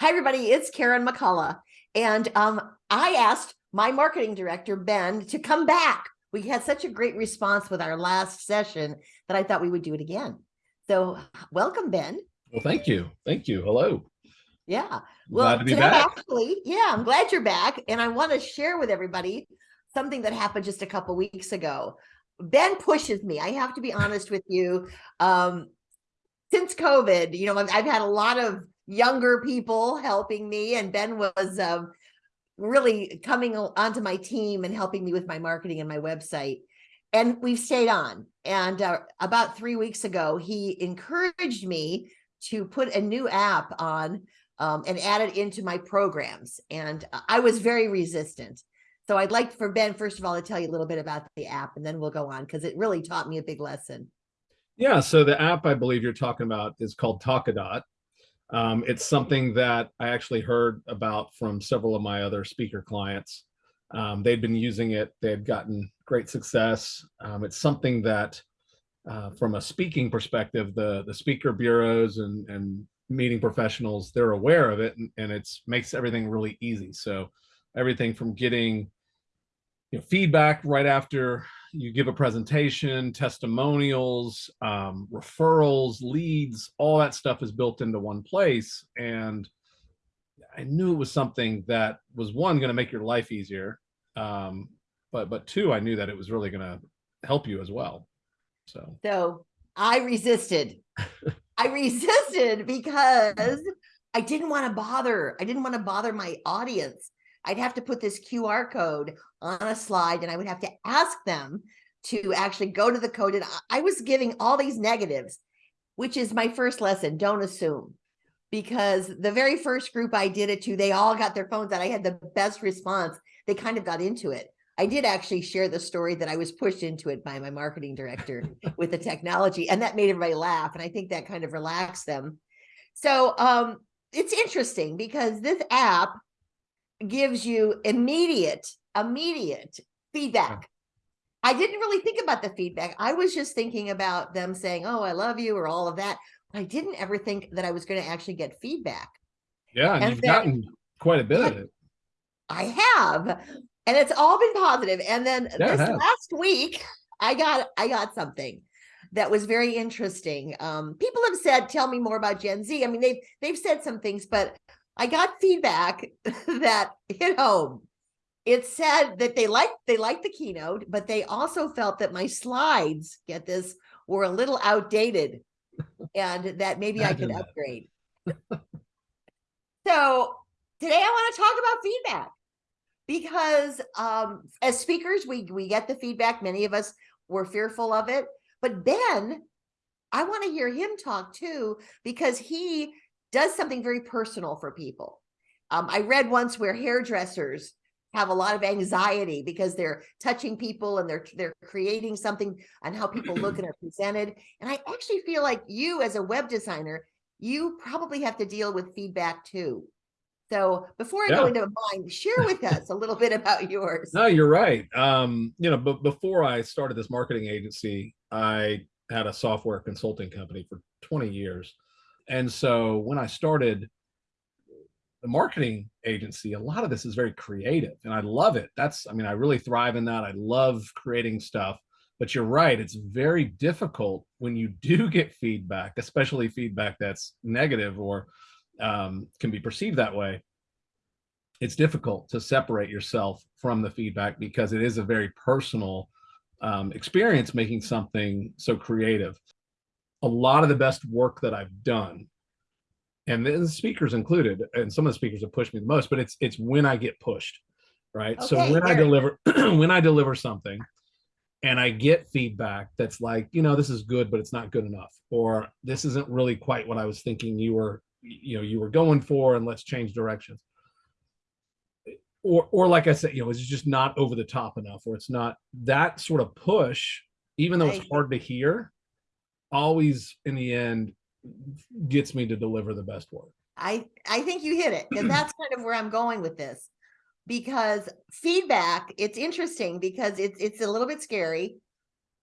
Hi, everybody. It's Karen McCullough. And um, I asked my marketing director, Ben, to come back. We had such a great response with our last session that I thought we would do it again. So welcome, Ben. Well, thank you. Thank you. Hello. Yeah. Well, glad to be back. actually, yeah, I'm glad you're back. And I want to share with everybody something that happened just a couple weeks ago. Ben pushes me. I have to be honest with you. Um, since COVID, you know, I've, I've had a lot of younger people helping me and Ben was um, really coming onto my team and helping me with my marketing and my website. And we've stayed on. And uh, about three weeks ago, he encouraged me to put a new app on um, and add it into my programs. And I was very resistant. So I'd like for Ben, first of all, to tell you a little bit about the app and then we'll go on because it really taught me a big lesson. Yeah, so the app I believe you're talking about is called Talkadot. Um, it's something that I actually heard about from several of my other speaker clients. Um, they'd been using it, they had gotten great success. Um, it's something that uh, from a speaking perspective, the, the speaker bureaus and, and meeting professionals, they're aware of it and, and it makes everything really easy. So everything from getting you know, feedback right after you give a presentation, testimonials, um, referrals, leads, all that stuff is built into one place. And I knew it was something that was one going to make your life easier. Um, but, but two, I knew that it was really going to help you as well. So, so I resisted. I resisted because I didn't want to bother. I didn't want to bother my audience. I'd have to put this QR code on a slide and I would have to ask them to actually go to the code. And I was giving all these negatives, which is my first lesson. Don't assume because the very first group I did it to, they all got their phones out. I had the best response. They kind of got into it. I did actually share the story that I was pushed into it by my marketing director with the technology and that made everybody laugh. And I think that kind of relaxed them. So um, it's interesting because this app gives you immediate, immediate feedback. I didn't really think about the feedback. I was just thinking about them saying, oh, I love you or all of that. I didn't ever think that I was going to actually get feedback. Yeah, and, and you've then, gotten quite a bit of it. I have, and it's all been positive. And then yeah, this last week, I got I got something that was very interesting. Um, people have said, "Tell me more about Gen Z." I mean, they've they've said some things, but I got feedback that hit home. It said that they liked they liked the keynote, but they also felt that my slides, get this, were a little outdated and that maybe I could upgrade. so today I want to talk about feedback because um, as speakers, we, we get the feedback. Many of us were fearful of it, but Ben, I want to hear him talk too, because he does something very personal for people. Um, I read once where hairdressers have a lot of anxiety because they're touching people and they're they're creating something on how people look and are presented. And I actually feel like you as a web designer, you probably have to deal with feedback too. So before I yeah. go into mine, share with us a little bit about yours. No, you're right. Um, you know, but before I started this marketing agency, I had a software consulting company for 20 years. And so when I started the marketing agency, a lot of this is very creative and I love it. That's, I mean, I really thrive in that. I love creating stuff, but you're right. It's very difficult when you do get feedback, especially feedback that's negative or um, can be perceived that way. It's difficult to separate yourself from the feedback because it is a very personal um, experience making something so creative a lot of the best work that I've done, and the speakers included, and some of the speakers have pushed me the most, but it's it's when I get pushed, right? Okay, so when I deliver when I deliver something and I get feedback that's like, you know, this is good, but it's not good enough, or this isn't really quite what I was thinking you were, you know, you were going for, and let's change directions. Or, or like I said, you know, it's just not over the top enough, or it's not that sort of push, even though it's hard to hear, always in the end gets me to deliver the best work. I, I think you hit it. And that's kind of where I'm going with this because feedback, it's interesting because it's, it's a little bit scary,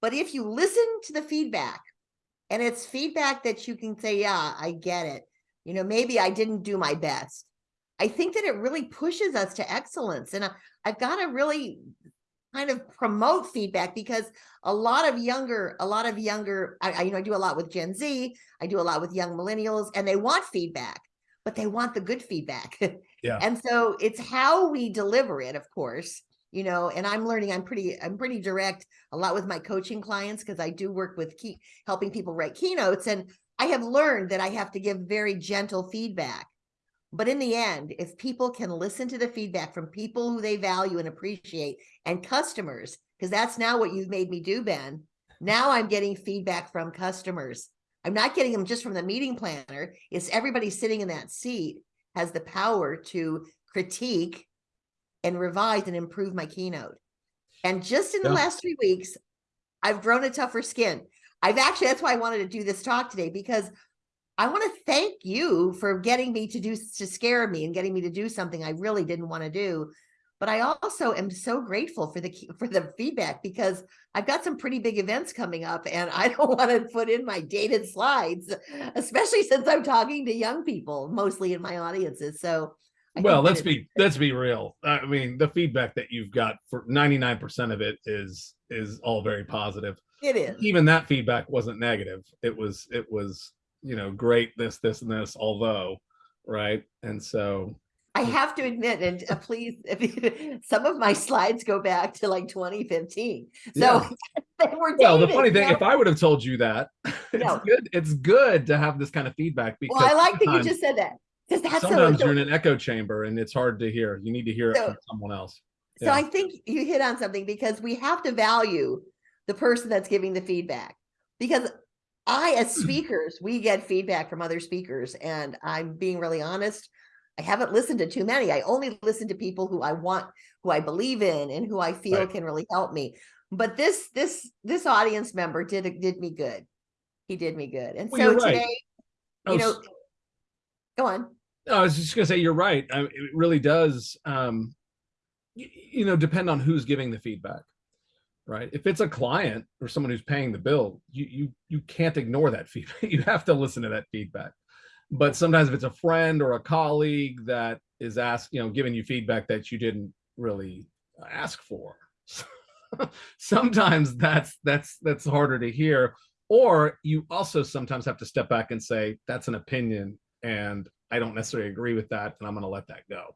but if you listen to the feedback and it's feedback that you can say, yeah, I get it. You know, maybe I didn't do my best. I think that it really pushes us to excellence. And I, I've got to really kind of promote feedback because a lot of younger, a lot of younger, I, I, you know, I do a lot with Gen Z, I do a lot with young millennials, and they want feedback, but they want the good feedback. Yeah. and so it's how we deliver it, of course, you know, and I'm learning, I'm pretty, I'm pretty direct a lot with my coaching clients because I do work with key helping people write keynotes. And I have learned that I have to give very gentle feedback. But in the end, if people can listen to the feedback from people who they value and appreciate and customers, because that's now what you've made me do, Ben. Now I'm getting feedback from customers. I'm not getting them just from the meeting planner. It's everybody sitting in that seat has the power to critique and revise and improve my keynote. And just in the Yeah. last three weeks, I've grown a tougher skin. I've actually, that's why I wanted to do this talk today because I want to thank you for getting me to do, to scare me and getting me to do something I really didn't want to do. But I also am so grateful for the, for the feedback because I've got some pretty big events coming up and I don't want to put in my dated slides, especially since I'm talking to young people, mostly in my audiences. So. I Well, let's be let's be real. I mean, the feedback that you've got for 99% of it is is all very positive. It is. Even that feedback wasn't negative. It was it was, you know, great this this and this although, right? And so I have to admit, and uh, please, some of my slides go back to like 2015. So Yeah. they were well, the funny thing if I would have told you that, it's No. good it's good to have this kind of feedback because Well, I like that you just said that. Because that's sometimes so, you're in an echo chamber and it's hard to hear. You need to hear it from someone else. so I think you hit on something because we have to value the person that's giving the feedback. Because I, as speakers, we get feedback from other speakers, and I'm being really honest. I haven't listened to too many. I only listen to people who I want, who I believe in, and who I feel Right. can really help me. But this this this audience member did did me good. He did me good, and Well, so right. today, Oh, you know, go on. I was just gonna say you're right. I, it really does, um, you know, depend on who's giving the feedback, right? If it's a client or someone who's paying the bill, you you you can't ignore that feedback. You have to listen to that feedback. But sometimes if it's a friend or a colleague that is asked, you know, giving you feedback that you didn't really ask for, sometimes that's that's that's harder to hear. Or you also sometimes have to step back and say that's an opinion and I don't necessarily agree with that, and I'm going to let that go.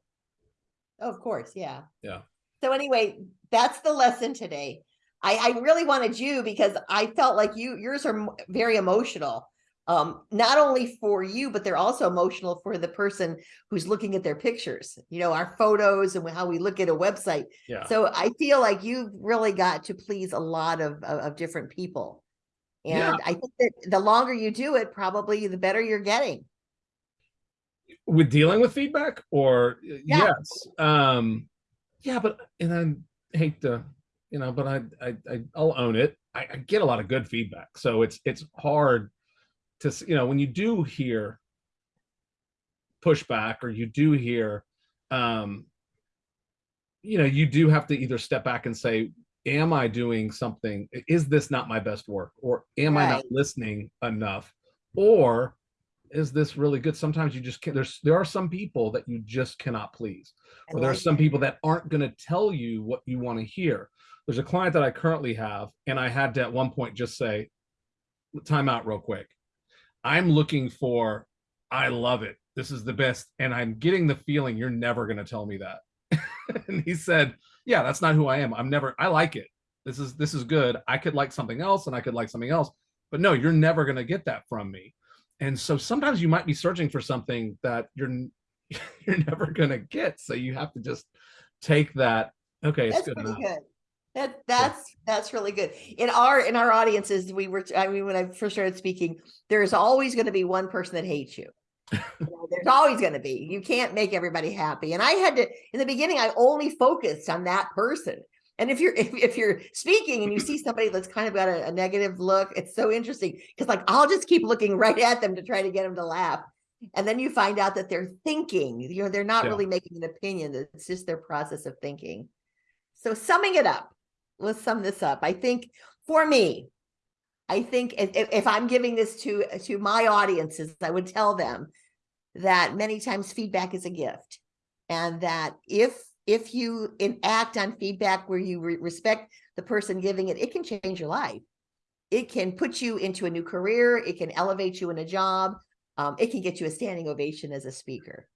Of course, yeah. Yeah. So anyway, that's the lesson today. I, I really wanted you because I felt like you yours are very emotional. Um, not only for you, but they're also emotional for the person who's looking at their pictures, you know, our photos and how we look at a website. Yeah. So I feel like you've really got to please a lot of, of, of different people. And Yeah. I think that the longer you do it, probably the better you're getting. with dealing with feedback, or uh, Yeah. yes, um, yeah, but and I hate to, you know, but I I, I I'll own it. I, I get a lot of good feedback, so it's it's hard to you know when you do hear pushback or you do hear um you know you do have to either step back and say am i doing something? Is this not my best work? Or am i not listening enough? Or is this really good? Sometimes you just can't there's there are some people that you just cannot please. Or there are some people that aren't going to tell you what you want to hear there's a client that i currently have and i had to at one point just say time out real quick. I'm looking for i love it. This is the best and i'm getting the feeling you're never going to tell me that. And he said yeah that's not who i am. I'm never i like it. This is this is good. I could like something else and i could like something else but no you're never going to get that from me. And so sometimes you might be searching for something that you're you're never going to get so you have to just take that okay it's That's good enough. good. That that's that's really good. In our in our audiences, we were I mean, when I first started speaking, there's always going to be one person that hates you. You know, there's always going to be. You can't make everybody happy. And I had to in the beginning, I only focused on that person. And if you're if, if you're speaking and you see somebody that's kind of got a, a negative look, it's so interesting because like I'll just keep looking right at them to try to get them to laugh. And then you find out that they're thinking, you know, they're not Yeah. really making an opinion. It's just their process of thinking. So summing it up, let's sum this up. I think for me, I think if, if- I'm giving this to to my audiences, I would tell them that many times feedback is a gift. And that if, if you enact on feedback where you re- respect the person giving it, it can change your life. It can put you into a new career. It can elevate you in a job. Um, it can get you a standing ovation as a speaker.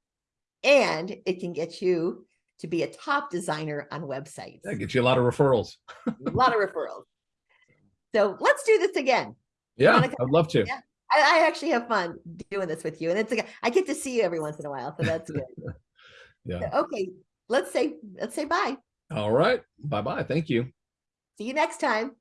And it can get you to be a top designer on websites. That gets you a lot of referrals. A lot of referrals. So let's do this again. Yeah, I'd love to. Yeah. I, I actually have fun doing this with you. And it's like I get to see you every once in a while. So that's good. Yeah. Okay. Let's say let's say bye. All right. Bye bye. Thank you. See you next time.